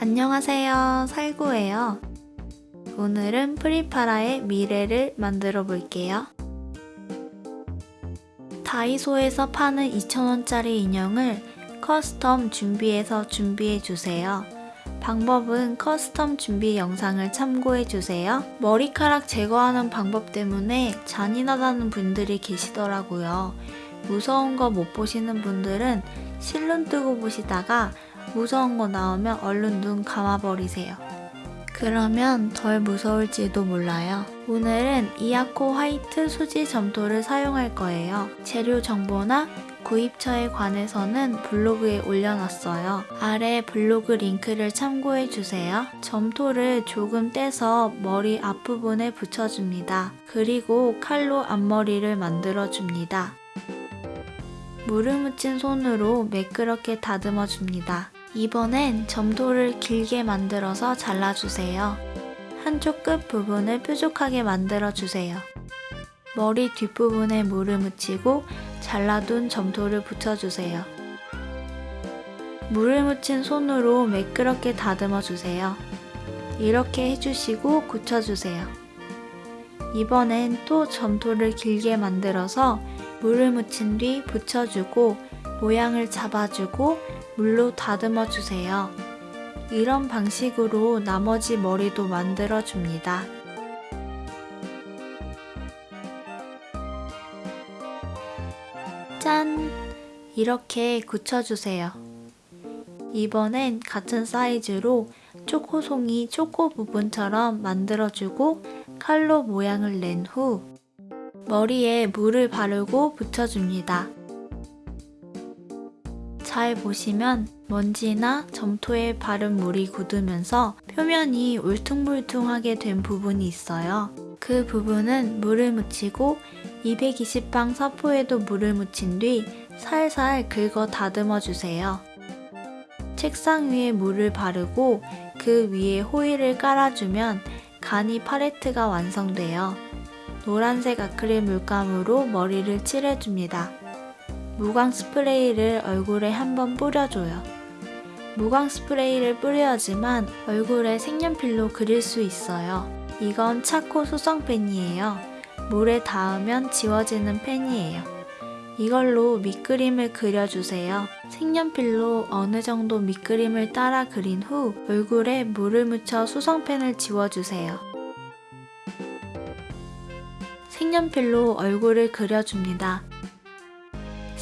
안녕하세요. 살구예요. 오늘은 프리파라의 미래를 만들어 볼게요. 다이소에서 파는 2,000원짜리 인형을 커스텀 준비해서 준비해 주세요 방법은 커스텀 준비 영상을 참고해 주세요 머리카락 제거하는 방법 때문에 잔인하다는 분들이 계시더라고요 무서운 거 못 보시는 분들은 실눈 뜨고 보시다가 무서운 거 나오면 얼른 눈 감아버리세요. 그러면 덜 무서울지도 몰라요. 오늘은 이아코 화이트 수지 점토를 사용할 거예요. 재료 정보나 구입처에 관해서는 블로그에 올려놨어요. 아래 블로그 링크를 참고해주세요. 점토를 조금 떼서 머리 앞부분에 붙여줍니다. 그리고 칼로 앞머리를 만들어줍니다. 물을 묻힌 손으로 매끄럽게 다듬어 줍니다. 이번엔 점토를 길게 만들어서 잘라주세요. 한쪽 끝 부분을 뾰족하게 만들어주세요. 머리 뒷부분에 물을 묻히고 잘라둔 점토를 붙여주세요. 물을 묻힌 손으로 매끄럽게 다듬어 주세요. 이렇게 해주시고 굳혀주세요. 이번엔 또 점토를 길게 만들어서 물을 묻힌 뒤 붙여주고 모양을 잡아주고 물로 다듬어 주세요. 이런 방식으로 나머지 머리도 만들어 줍니다. 짠! 이렇게 굳혀주세요. 이번엔 같은 사이즈로 초코송이 초코 부분처럼 만들어주고 칼로 모양을 낸 후 머리에 물을 바르고 붙여줍니다. 잘 보시면 먼지나 점토에 바른 물이 굳으면서 표면이 울퉁불퉁하게 된 부분이 있어요. 그 부분은 물을 묻히고 220방 사포에도 물을 묻힌 뒤 살살 긁어 다듬어 주세요. 책상 위에 물을 바르고 그 위에 호일을 깔아주면 가니 팔레트가 완성돼요. 노란색 아크릴 물감으로 머리를 칠해줍니다. 무광 스프레이를 얼굴에 한번 뿌려줘요. 무광 스프레이를 뿌려야지만 얼굴에 색연필로 그릴 수 있어요. 이건 차코 수성 펜이에요. 물에 닿으면 지워지는 펜이에요. 이걸로 밑그림을 그려주세요. 색연필로 어느 정도 밑그림을 따라 그린 후 얼굴에 물을 묻혀 수성펜을 지워주세요. 색연필로 얼굴을 그려줍니다.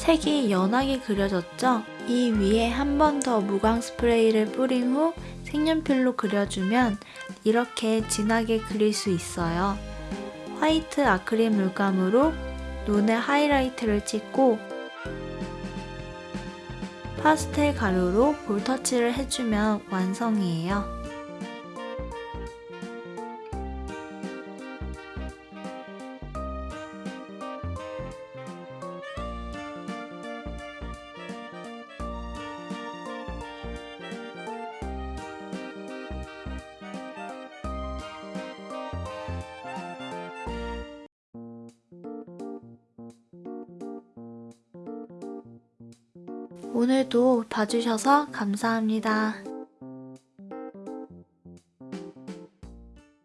색이 연하게 그려졌죠? 이 위에 한 번 더 무광 스프레이를 뿌린 후 색연필로 그려주면 이렇게 진하게 그릴 수 있어요. 화이트 아크릴 물감으로 눈에 하이라이트를 찍고 파스텔 가루로 볼터치를 해주면 완성이에요. 오늘도 봐주셔서 감사합니다.